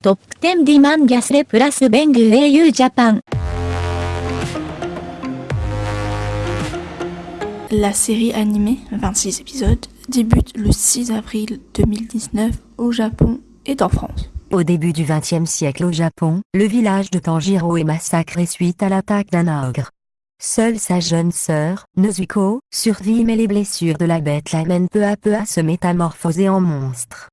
トップ10ディマンギャスレプラスベング au ジャパン La série animée, 26 épisodes, débute le 6 avril 2019 au Japon et en France. Au début du XXe siècle au Japon, le village de Tanjiro est massacré suite à l'attaque d'un ogre. Seule sa jeune sœur, Nozuko, survit mais les blessures de la bête l'amènent peu à peu à se métamorphoser en monstre.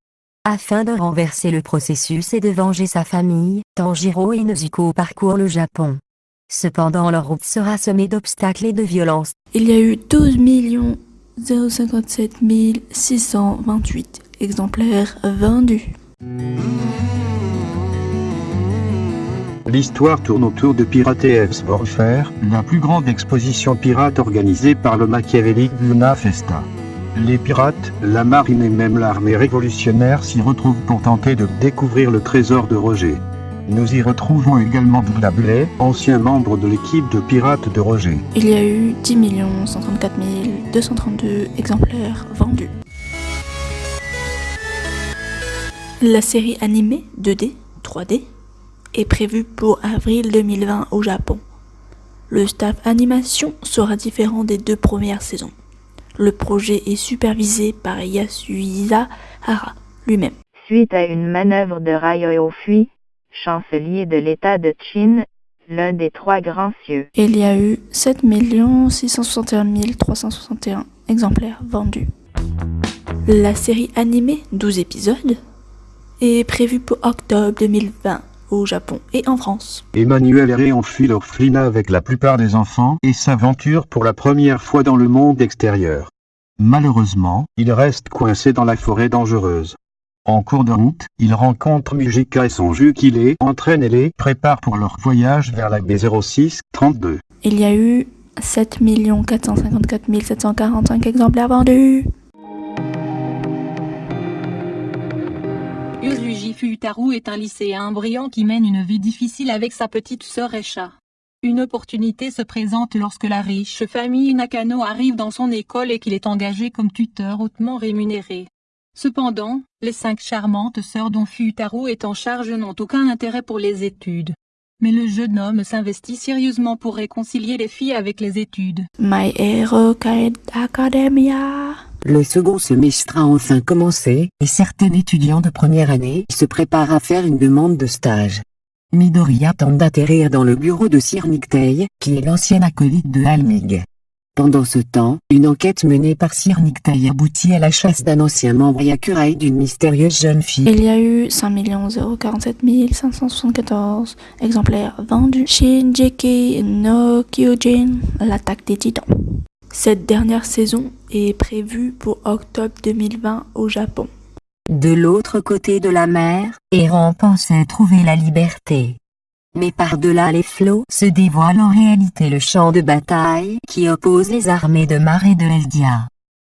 Afin de renverser le processus et de venger sa famille, Tanjiro et Nozuko parcourent le Japon. Cependant leur route sera semée d'obstacles et de violences. Il y a eu 12 057 628 exemplaires vendus. L'histoire tourne autour de Pirates Warfare, la plus grande exposition pirate organisée par le machiavélique Luna Festa. Les pirates, la marine et même l'armée révolutionnaire s'y retrouvent pour tenter de découvrir le trésor de Roger. Nous y retrouvons également Bullabulé, ancien membre de l'équipe de pirates de Roger. Il y a eu 10 134 232 exemplaires vendus. La série animée 2D, 3D est prévue pour avril 2020 au Japon. Le staff animation sera différent des deux premières saisons. Le projet est supervisé par Yasuhisa Hara lui-même. Suite à une manœuvre de Ryo Fui, chancelier de l'État de Qin, l'un des trois grands cieux. Il y a eu 7 661 361 exemplaires vendus. La série animée, 12 épisodes, est prévue pour octobre 2020 au Japon et en France. Emmanuel et enfuit l'orphelinat avec la plupart des enfants et s'aventure pour la première fois dans le monde extérieur. Malheureusement, il reste coincé dans la forêt dangereuse. En cours de route, il rencontre Mujika et son jus qui les entraîne et les prépare pour leur voyage vers la B06-32. Il y a eu 7 454 745 exemplaires vendus. Yusuji Futaru est un lycéen brillant qui mène une vie difficile avec sa petite sœur Esha. Une opportunité se présente lorsque la riche famille Nakano arrive dans son école et qu'il est engagé comme tuteur hautement rémunéré. Cependant, les cinq charmantes sœurs dont Futaru est en charge n'ont aucun intérêt pour les études. Mais le jeune homme s'investit sérieusement pour réconcilier les filles avec les études. My Hero Academia le second semestre a enfin commencé, et certains étudiants de première année se préparent à faire une demande de stage. Midoriya tente d'atterrir dans le bureau de Sir qui est l'ancien acolyte de Almig. Pendant ce temps, une enquête menée par Sir aboutit à la chasse d'un ancien membre Yakurai d'une mystérieuse jeune fille. Il y a eu 5 047 574 exemplaires vendus. Shinjiki no Kyojin, l'attaque des titans. Cette dernière saison est prévue pour octobre 2020 au Japon. De l'autre côté de la mer, Eren pensait trouver la liberté. Mais par-delà les flots se dévoile en réalité le champ de bataille qui oppose les armées de Mar et de Eldia.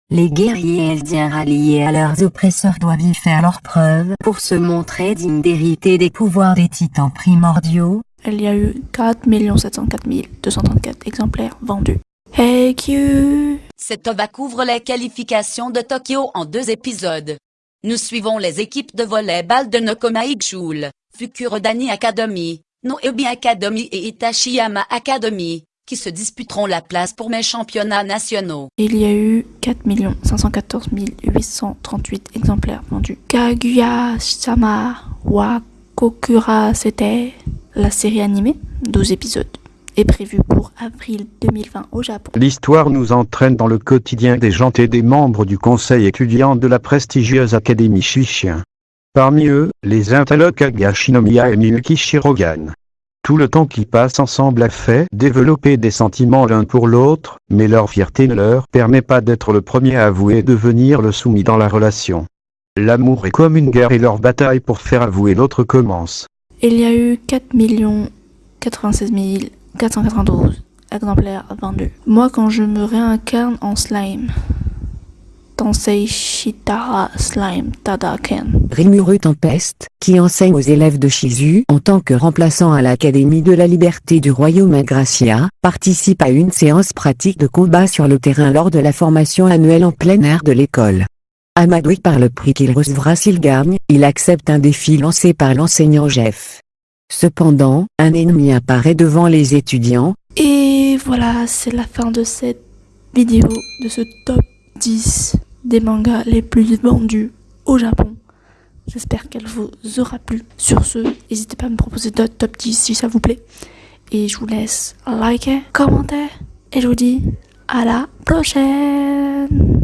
Les guerriers eldiens ralliés à leurs oppresseurs doivent y faire leur preuve pour se montrer dignes d'hériter des pouvoirs des titans primordiaux. Il y a eu 4 704 234 exemplaires vendus. Hey Q Cet OVA couvre les qualifications de Tokyo en deux épisodes. Nous suivons les équipes de volleyball de Nokomai Joule, Fukurodani Academy, Noebi Academy et Itachiyama Academy, qui se disputeront la place pour mes championnats nationaux. Il y a eu 4 514 838 exemplaires vendus. Kaguya-sama wa Kokura, c'était la série animée, 12 épisodes est prévu pour avril 2020 au Japon. L'histoire nous entraîne dans le quotidien des gens et des membres du conseil étudiant de la prestigieuse Académie Shishien. Parmi eux, les interloques Agashinomiya et Miyuki Shirogan. Tout le temps qui passe ensemble a fait développer des sentiments l'un pour l'autre, mais leur fierté ne leur permet pas d'être le premier à avouer et devenir le soumis dans la relation. L'amour est comme une guerre et leur bataille pour faire avouer l'autre commence. Il y a eu 4 96 000 492 exemplaires vendus. Moi, quand je me réincarne en slime, Tensei Shitara Slime Tadaken. Rimuru Tempest, qui enseigne aux élèves de Shizu en tant que remplaçant à l'Académie de la Liberté du Royaume Agracia, participe à une séance pratique de combat sur le terrain lors de la formation annuelle en plein air de l'école. Amadoué par le prix qu'il recevra s'il gagne, il accepte un défi lancé par l'enseignant Jeff. Cependant, un ennemi apparaît devant les étudiants, Et voilà, c'est la fin de cette vidéo, de ce top 10 des mangas les plus vendus au Japon. J'espère qu'elle vous aura plu. Sur ce, n'hésitez pas à me proposer d'autres top 10 si ça vous plaît. Et je vous laisse liker, commenter. Et je vous dis à la prochaine